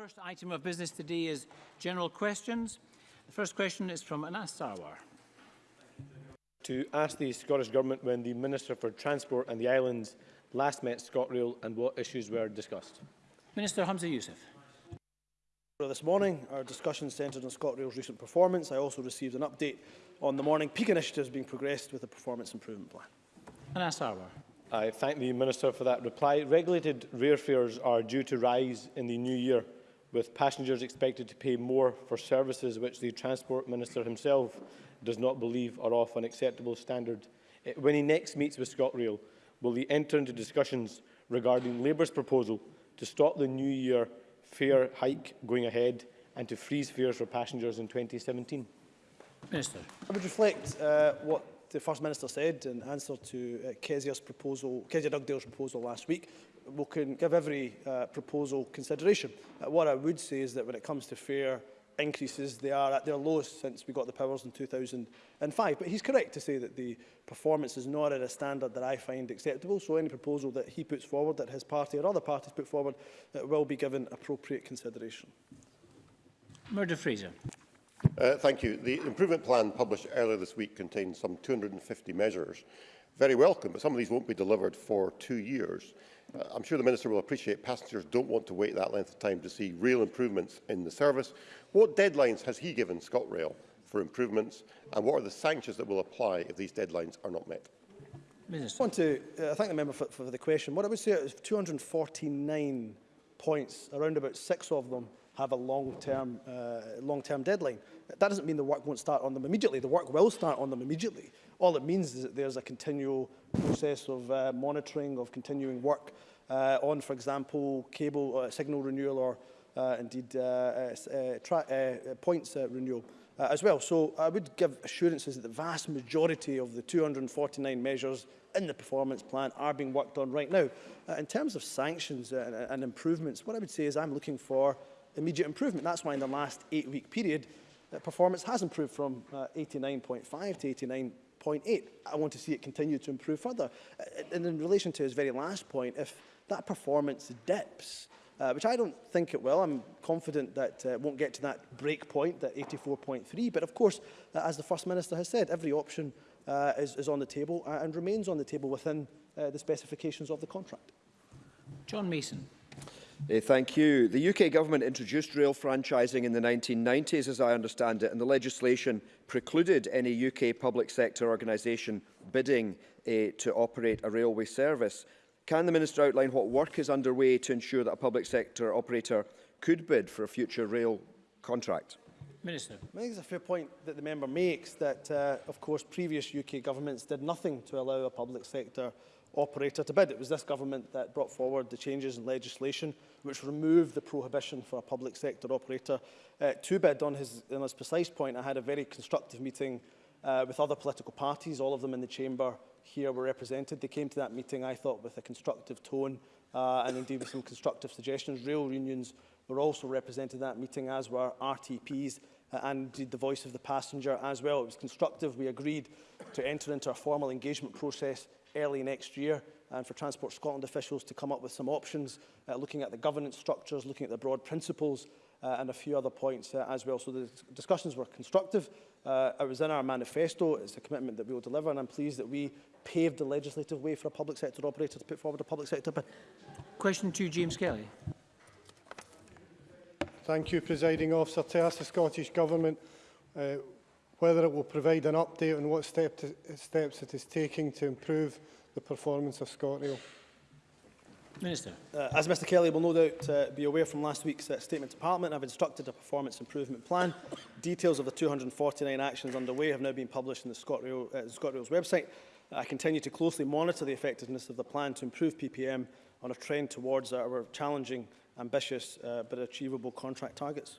first item of business today is general questions. The first question is from Anas Sarwar. To ask the Scottish Government when the Minister for Transport and the Islands last met ScotRail and what issues were discussed. Minister Hamza Youssef. This morning, our discussion centred on ScotRail's recent performance. I also received an update on the morning peak initiatives being progressed with a performance improvement plan. Anas Sarwar. I thank the Minister for that reply. Regulated rear fares are due to rise in the new year with passengers expected to pay more for services which the Transport Minister himself does not believe are of an acceptable standard. Eh, when he next meets with ScotRail, will he enter into discussions regarding Labour's proposal to stop the new year fare hike going ahead and to freeze fares for passengers in 2017? Minister. I would reflect uh, what the First Minister said in answer to uh, Kezia's proposal, Kezia Dugdale's proposal last week we'll can give every uh, proposal consideration. Uh, what I would say is that when it comes to fare increases, they are at their lowest since we got the powers in 2005. But he's correct to say that the performance is not at a standard that I find acceptable, so any proposal that he puts forward, that his party or other parties put forward, uh, will be given appropriate consideration. Murder Fraser. Uh, thank you. The improvement plan published earlier this week contains some 250 measures. Very welcome, but some of these won't be delivered for two years. I'm sure the Minister will appreciate passengers don't want to wait that length of time to see real improvements in the service. What deadlines has he given ScotRail for improvements and what are the sanctions that will apply if these deadlines are not met? Minister. I want to uh, thank the member for, for the question. What I would say is 249 points, around about six of them have a long-term uh, long deadline. That doesn't mean the work won't start on them immediately. The work will start on them immediately. All it means is that there's a continual process of uh, monitoring, of continuing work uh, on, for example, cable uh, signal renewal or uh, indeed uh, uh, uh, points uh, renewal uh, as well. So I would give assurances that the vast majority of the 249 measures in the performance plan are being worked on right now. Uh, in terms of sanctions uh, and improvements, what I would say is I'm looking for immediate improvement. That's why in the last eight-week period, uh, performance has improved from 89.5 uh, to 89.8. I want to see it continue to improve further. Uh, and in relation to his very last point, if that performance dips, uh, which I don't think it will. I'm confident that uh, won't get to that break point, that 84.3. But of course, uh, as the First Minister has said, every option uh, is, is on the table uh, and remains on the table within uh, the specifications of the contract. John Mason. Thank you. The UK government introduced rail franchising in the 1990s, as I understand it, and the legislation precluded any UK public sector organisation bidding eh, to operate a railway service. Can the Minister outline what work is underway to ensure that a public sector operator could bid for a future rail contract? Minister. I think it's a fair point that the member makes that, uh, of course, previous UK governments did nothing to allow a public sector operator to bid. It was this government that brought forward the changes in legislation which removed the prohibition for a public sector operator uh, to bid. On his, on his precise point, I had a very constructive meeting uh, with other political parties, all of them in the chamber here were represented. They came to that meeting, I thought, with a constructive tone uh, and indeed with some constructive suggestions. Rail unions were also represented in that meeting, as were RTPs uh, and indeed the voice of the passenger as well. It was constructive. We agreed to enter into a formal engagement process early next year and for Transport Scotland officials to come up with some options, uh, looking at the governance structures, looking at the broad principles uh, and a few other points uh, as well. So the discussions were constructive. Uh, it was in our manifesto. It's a commitment that we will deliver and I'm pleased that we paved the legislative way for a public sector operator to put forward a public sector bid. Question to James Kelly. Thank you, Presiding Officer. To ask the Scottish Government uh, whether it will provide an update on what step to, steps it is taking to improve the performance of ScotRail. Minister. Uh, as Mr Kelly will no doubt uh, be aware from last week's uh, Statement to Parliament, have instructed a performance improvement plan. Details of the 249 actions underway have now been published on the ScotRail, uh, ScotRail's website. I continue to closely monitor the effectiveness of the plan to improve PPM on a trend towards our challenging, ambitious uh, but achievable contract targets.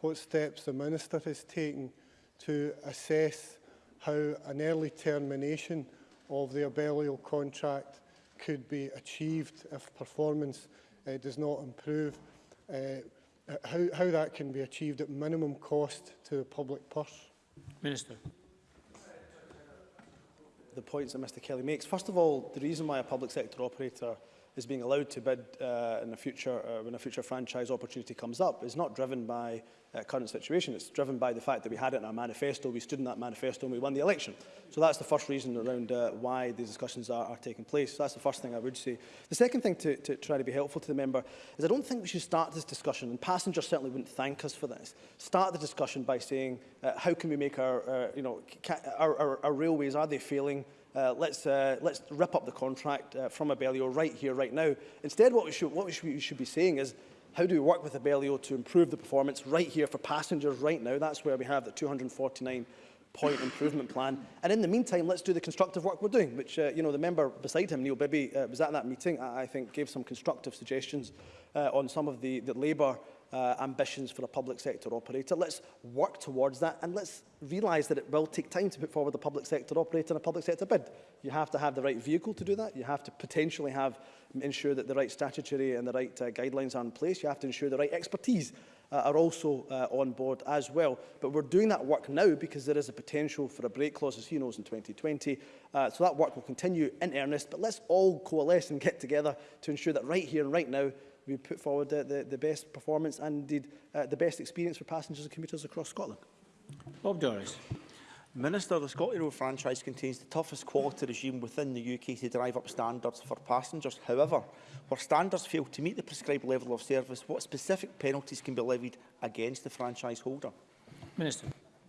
what steps the Minister has taken to assess how an early termination of their burial contract could be achieved if performance uh, does not improve, uh, how, how that can be achieved at minimum cost to the public purse. Minister. The points that Mr Kelly makes. First of all, the reason why a public sector operator is being allowed to bid uh, in a future, uh, when a future franchise opportunity comes up is not driven by uh, current situation. It's driven by the fact that we had it in our manifesto, we stood in that manifesto and we won the election. So that's the first reason around uh, why these discussions are, are taking place. So that's the first thing I would say. The second thing to, to try to be helpful to the member is I don't think we should start this discussion, and passengers certainly wouldn't thank us for this, start the discussion by saying uh, how can we make our, uh, you know, our, our, our railways, are they failing uh, let's, uh, let's rip up the contract uh, from Abellio right here, right now. Instead, what we should, what we should, we should be saying is, how do we work with Abellio to improve the performance right here for passengers right now? That's where we have the 249 point improvement plan. And in the meantime, let's do the constructive work we're doing, which, uh, you know, the member beside him, Neil Bibby, uh, was at that meeting, I, I think gave some constructive suggestions uh, on some of the, the Labour uh, ambitions for a public sector operator. Let's work towards that and let's realise that it will take time to put forward a public sector operator and a public sector bid. You have to have the right vehicle to do that. You have to potentially have ensure that the right statutory and the right uh, guidelines are in place. You have to ensure the right expertise uh, are also uh, on board as well. But we're doing that work now because there is a potential for a break clause, as he knows, in 2020. Uh, so that work will continue in earnest, but let's all coalesce and get together to ensure that right here and right now we put forward uh, the, the best performance and indeed uh, the best experience for passengers and commuters across Scotland. Bob Doris. Minister, the Scottish Road franchise contains the toughest quality regime within the UK to drive up standards for passengers. However, where standards fail to meet the prescribed level of service, what specific penalties can be levied against the franchise holder? Minister.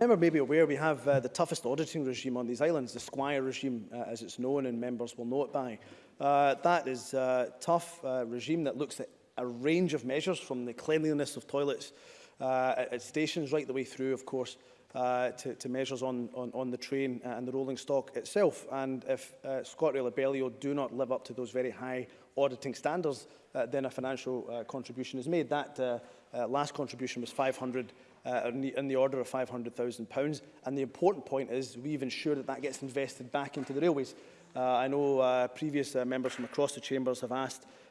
Member may be aware we have uh, the toughest auditing regime on these islands, the Squire regime, uh, as it's known and members will know it by. Uh, that is a uh, tough uh, regime that looks at a range of measures from the cleanliness of toilets uh, at, stations right the way through, of course, uh, to, to measures on, on, on the train and the rolling stock itself. And if uh, ScotRail Abellio do not live up to those very high auditing standards, uh, then a financial uh, contribution is made. That uh, uh, last contribution was 500 uh, in, the, in the order of £500,000. And the important point is we've ensured that that gets invested back into the railways. Uh, I know uh, previous uh, members from across the chambers have asked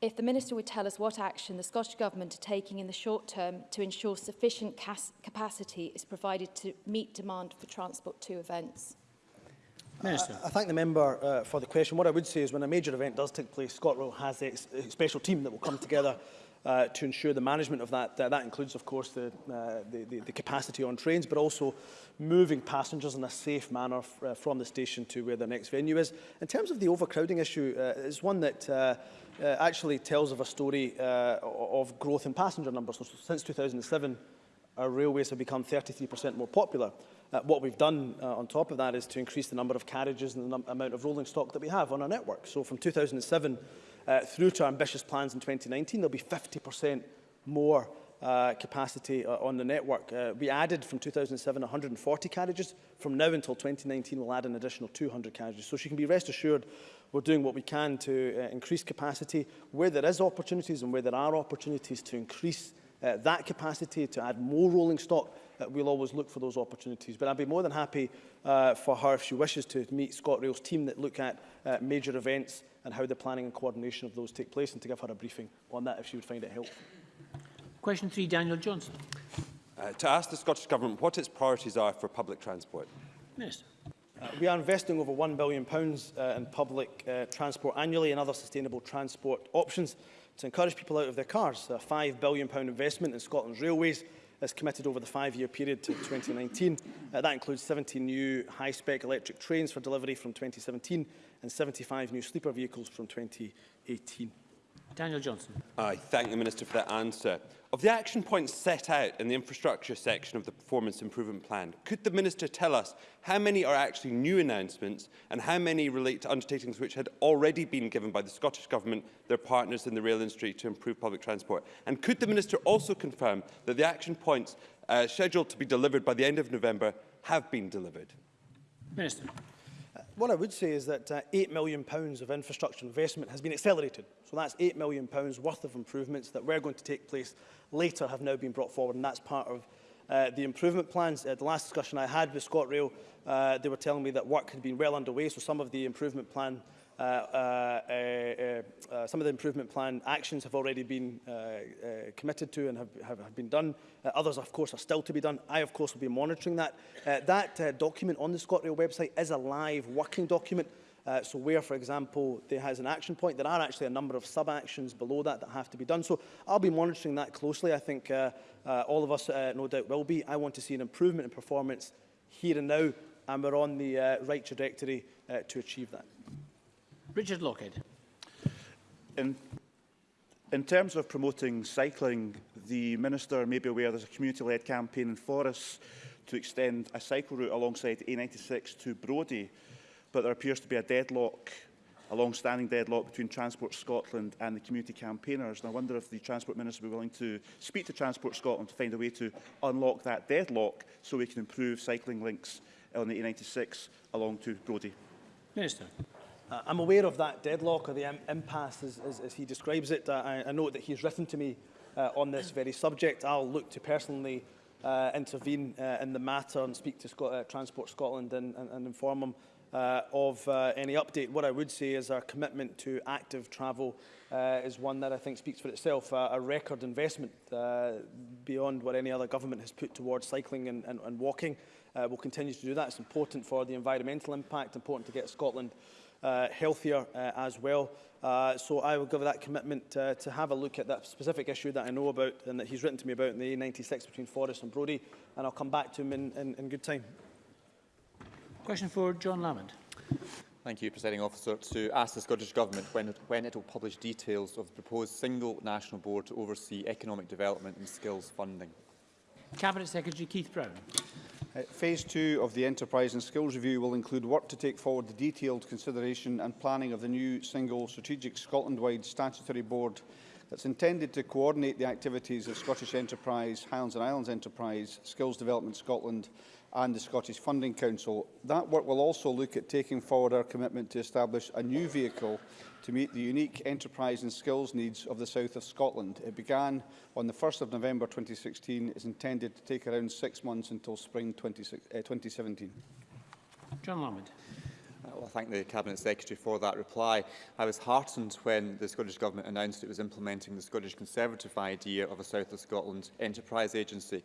if the Minister would tell us what action the Scottish Government are taking in the short term to ensure sufficient capacity is provided to meet demand for Transport 2 events. Uh, minister. I, I thank the member uh, for the question. What I would say is when a major event does take place, ScotRail has a, a special team that will come together uh, to ensure the management of that. Uh, that includes, of course, the, uh, the, the, the capacity on trains, but also moving passengers in a safe manner uh, from the station to where the next venue is. In terms of the overcrowding issue, uh, it's one that uh, uh, actually tells of a story uh, of growth in passenger numbers. So, since 2007, our railways have become 33% more popular. Uh, what we've done uh, on top of that is to increase the number of carriages and the amount of rolling stock that we have on our network. So from 2007, uh, through to our ambitious plans in 2019, there'll be 50% more uh, capacity uh, on the network. Uh, we added from 2007 140 carriages. From now until 2019, we'll add an additional 200 carriages. So she can be rest assured we're doing what we can to uh, increase capacity where there is opportunities and where there are opportunities to increase uh, that capacity, to add more rolling stock, uh, we'll always look for those opportunities. But I'd be more than happy uh, for her if she wishes to meet ScotRail's team that look at uh, major events and how the planning and coordination of those take place and to give her a briefing on that if she would find it helpful. Question three, Daniel Johnson. Uh, to ask the Scottish Government what its priorities are for public transport. Minister. Uh, we are investing over £1 billion uh, in public uh, transport annually and other sustainable transport options to encourage people out of their cars. A £5 billion investment in Scotland's railways is committed over the five-year period to 2019. Uh, that includes 17 new high-spec electric trains for delivery from 2017 and 75 new sleeper vehicles from 2018. Daniel Johnson. I thank the Minister for that answer. Of the action points set out in the infrastructure section of the Performance Improvement Plan, could the Minister tell us how many are actually new announcements and how many relate to undertakings which had already been given by the Scottish Government, their partners in the rail industry to improve public transport? And could the Minister also confirm that the action points uh, scheduled to be delivered by the end of November have been delivered? Minister what I would say is that uh, £8 million pounds of infrastructure investment has been accelerated. So that's £8 million pounds worth of improvements that were going to take place later have now been brought forward, and that's part of uh, the improvement plans. Uh, the last discussion I had with ScotRail, uh, they were telling me that work had been well underway, so some of the improvement plan uh, uh, uh, some of the improvement plan actions have already been uh, uh, committed to and have, have, have been done. Uh, others, of course, are still to be done. I, of course, will be monitoring that. that document on the ScotRail website is a live working document. so where, for example, there has an action point, there are actually a number of sub-actions below that that have to be done. So I'll be monitoring that closely. I think all of us, no doubt, will be. I want to see an improvement in performance here and now, and we're on the right trajectory to achieve that. Richard Lockhead. In, in terms of promoting cycling, the Minister may be aware there's a community-led campaign in Forres to extend a cycle route alongside A96 to Brodie, but there appears to be a deadlock, a long-standing deadlock between Transport Scotland and the community campaigners. And I wonder if the Transport Minister would be willing to speak to Transport Scotland to find a way to unlock that deadlock so we can improve cycling links on the A96 along to Brodie. Minister. Uh, I'm aware of that deadlock or the impasse, as, as, as he describes it. Uh, I, I note that he's written to me uh, on this very subject. I'll look to personally uh, intervene uh, in the matter and speak to Scot uh, Transport Scotland and, and, and inform them uh, of uh, any update. What I would say is our commitment to active travel uh, is one that I think speaks for itself, uh, a record investment uh, beyond what any other government has put towards cycling and, and, and walking. Uh, we'll continue to do that. It's important for the environmental impact, important to get Scotland uh, uh, healthier uh, as well. Uh, so I will give that commitment uh, to have a look at that specific issue that I know about and that he's written to me about in the A96 between Forrest and Brodie, and I'll come back to him in, in, in good time. Question for John Lamond. Thank you, Presiding Officer. To ask the Scottish Government when it, when it will publish details of the proposed single national board to oversee economic development and skills funding. Cabinet Secretary Keith Brown. Uh, phase two of the Enterprise and Skills Review will include work to take forward the detailed consideration and planning of the new single strategic Scotland-wide statutory board that's intended to coordinate the activities of Scottish Enterprise, Highlands and Islands Enterprise, Skills Development Scotland and the Scottish Funding Council. That work will also look at taking forward our commitment to establish a new vehicle to meet the unique enterprise and skills needs of the south of Scotland. It began on the 1st of November 2016 is intended to take around six months until spring 20, uh, 2017. John Lamond. Uh, well, I thank the Cabinet Secretary for that reply. I was heartened when the Scottish Government announced it was implementing the Scottish Conservative idea of a South of Scotland Enterprise Agency.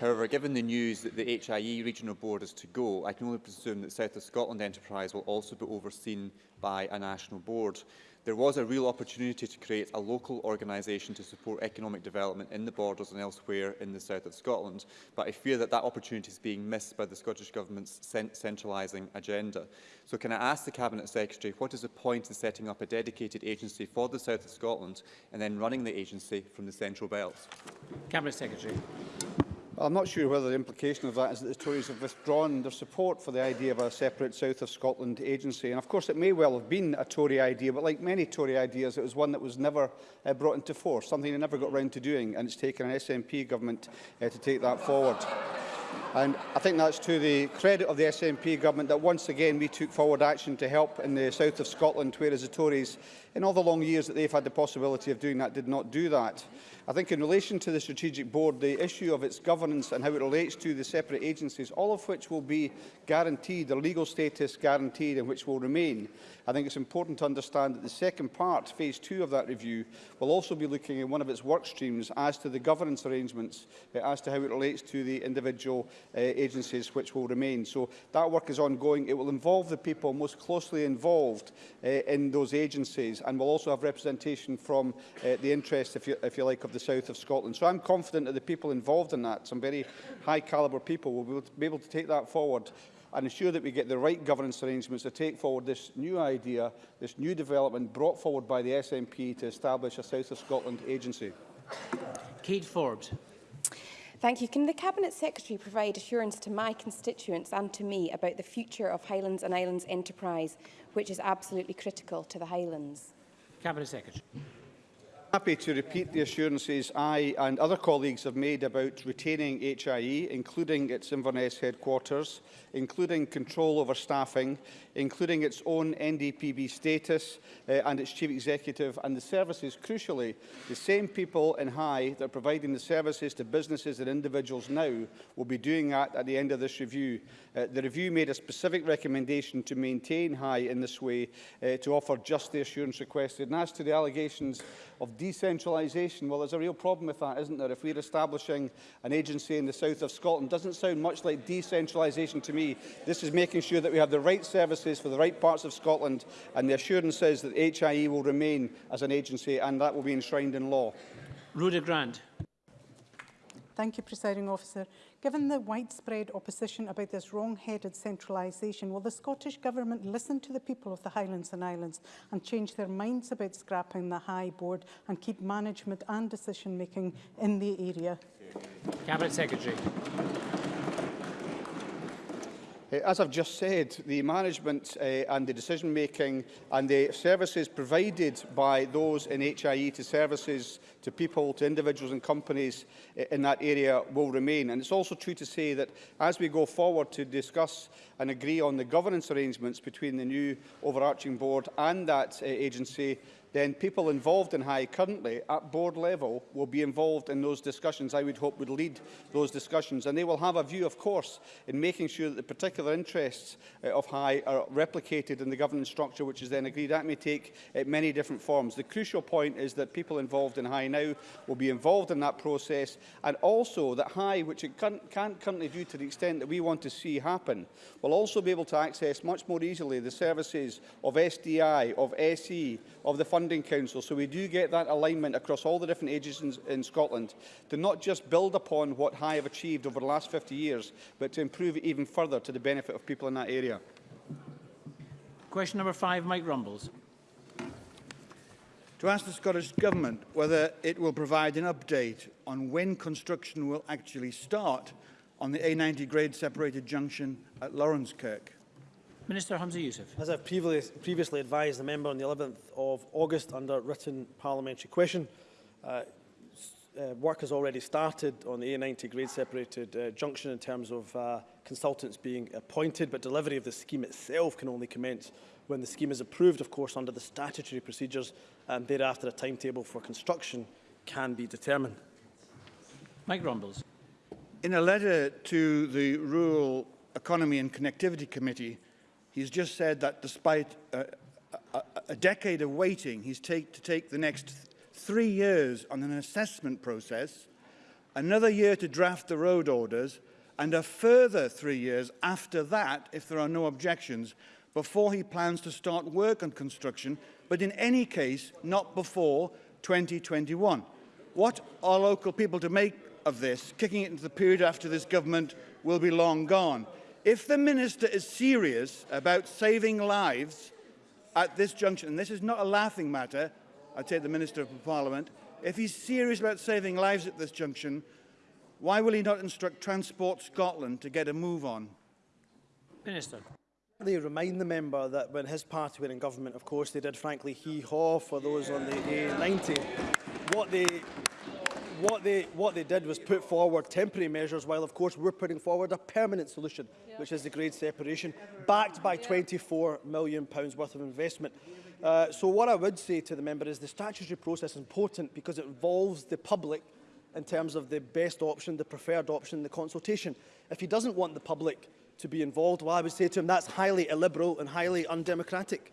However, given the news that the HIE Regional Board is to go, I can only presume that South of Scotland Enterprise will also be overseen by a national board. There was a real opportunity to create a local organisation to support economic development in the borders and elsewhere in the south of Scotland, but I fear that that opportunity is being missed by the Scottish Government's centralising agenda. So can I ask the Cabinet Secretary, what is the point in setting up a dedicated agency for the south of Scotland and then running the agency from the Central Belt? Cabinet Secretary. I'm not sure whether the implication of that is that the Tories have withdrawn their support for the idea of a separate South of Scotland agency. And of course, it may well have been a Tory idea, but like many Tory ideas, it was one that was never uh, brought into force, something they never got round to doing, and it's taken an SNP government uh, to take that forward. And I think that's to the credit of the SNP government that once again we took forward action to help in the south of Scotland, whereas the Tories, in all the long years that they've had the possibility of doing that, did not do that. I think in relation to the Strategic Board, the issue of its governance and how it relates to the separate agencies, all of which will be guaranteed, the legal status guaranteed and which will remain. I think it's important to understand that the second part, phase two of that review, will also be looking at one of its work streams as to the governance arrangements, uh, as to how it relates to the individual uh, agencies which will remain. So that work is ongoing. It will involve the people most closely involved uh, in those agencies and will also have representation from uh, the interests, if you, if you like, of the the south of Scotland. So I'm confident that the people involved in that, some very high calibre people, will be able to take that forward and ensure that we get the right governance arrangements to take forward this new idea, this new development brought forward by the SNP to establish a South of Scotland agency. Kate Forbes. Thank you. Can the Cabinet Secretary provide assurance to my constituents and to me about the future of Highlands and Islands enterprise, which is absolutely critical to the Highlands? Cabinet Secretary happy to repeat the assurances I and other colleagues have made about retaining HIE, including its Inverness headquarters, including control over staffing, including its own NDPB status uh, and its chief executive, and the services, crucially, the same people in High that are providing the services to businesses and individuals now will be doing that at the end of this review. Uh, the review made a specific recommendation to maintain High in this way uh, to offer just the assurance requested. And as to the allegations of decentralisation. Well, there's a real problem with that, isn't there? If we're establishing an agency in the south of Scotland, doesn't sound much like decentralisation to me. This is making sure that we have the right services for the right parts of Scotland, and the assurance is that HIE will remain as an agency, and that will be enshrined in law. Rhoda Grant. Thank you, Presiding Officer. Given the widespread opposition about this wrong-headed centralisation, will the Scottish Government listen to the people of the Highlands and Islands and change their minds about scrapping the High Board and keep management and decision-making in the area? Cabinet Secretary. Eh, as I've just said, the management uh, and the decision-making and the services provided by those in HIE to services, to people, to individuals and companies eh, in that area will remain. And it's also true to say that as we go forward to discuss and agree on the governance arrangements between the new overarching board and that uh, agency, then people involved in high currently at board level will be involved in those discussions, I would hope would lead those discussions. And they will have a view, of course, in making sure that the particular interests uh, of high are replicated in the governance structure, which is then agreed. That may take uh, many different forms. The crucial point is that people involved in high now will be involved in that process, and also that high, which it can't, can't currently do to the extent that we want to see happen, will also be able to access much more easily the services of SDI, of SE, of the fund Funding Council, so we do get that alignment across all the different agencies in, Scotland to not just build upon what High have achieved over the last 50 years, but to improve it even further to the benefit of people in that area. Question number five, Mike Rumbles. To ask the Scottish Government whether it will provide an update on when construction will actually start on the A90 grade separated junction at Lawrencekirk. Minister Hamza Youssef. As I've previously advised the member on the 11th of August under written parliamentary question, uh, uh, work has already started on the A90 grade separated uh, junction in terms of uh, consultants being appointed, but delivery of the scheme itself can only commence when the scheme is approved, of course, under the statutory procedures, and thereafter a timetable for construction can be determined. Mike Rumbles. In a letter to the Rural Economy and Connectivity Committee, He's just said that despite a, a, a decade of waiting, he's take, to take the next th three years on an assessment process, another year to draft the road orders, and a further three years after that, if there are no objections, before he plans to start work on construction, but in any case, not before 2021. What are local people to make of this? Kicking it into the period after this government will be long gone. If the Minister is serious about saving lives at this junction, and this is not a laughing matter, I take the Minister of Parliament, if he's serious about saving lives at this junction, why will he not instruct Transport Scotland to get a move on? Minister. They remind the member that when his party were in government, of course, they did frankly hee-haw for those on the A90. What they what they, what they did was put forward temporary measures, while of course we're putting forward a permanent solution, which is the grade separation, backed by £24 million worth of investment. Uh, so what I would say to the member is the statutory process is important because it involves the public in terms of the best option, the preferred option, the consultation. If he doesn't want the public to be involved, well, I would say to him that's highly illiberal and highly undemocratic.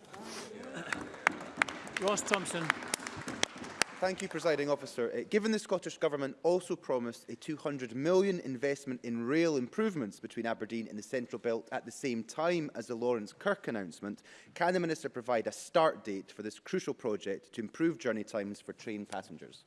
Ross Thompson. Thank you, Presiding Officer. Uh, given the Scottish Government also promised a £200 million investment in rail improvements between Aberdeen and the Central Belt at the same time as the Lawrence Kirk announcement, can the Minister provide a start date for this crucial project to improve journey times for train passengers?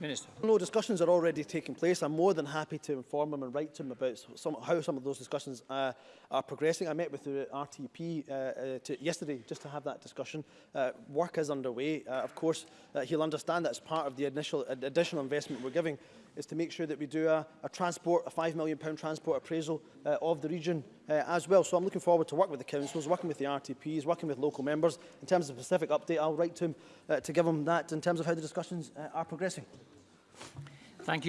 Minister. No discussions are already taking place. I'm more than happy to inform him and write to him about some, how some of those discussions uh, are progressing. I met with the RTP uh, uh, to, yesterday just to have that discussion. Uh, work is underway. Uh, of course, uh, he'll understand that's part of the initial additional investment we're giving is to make sure that we do a, a transport, a £5 million transport appraisal uh, of the region uh, as well. So I'm looking forward to working with the councils, working with the RTPs, working with local members. In terms of a specific update, I'll write to him uh, to give him that in terms of how the discussions uh, are progressing. Thank you.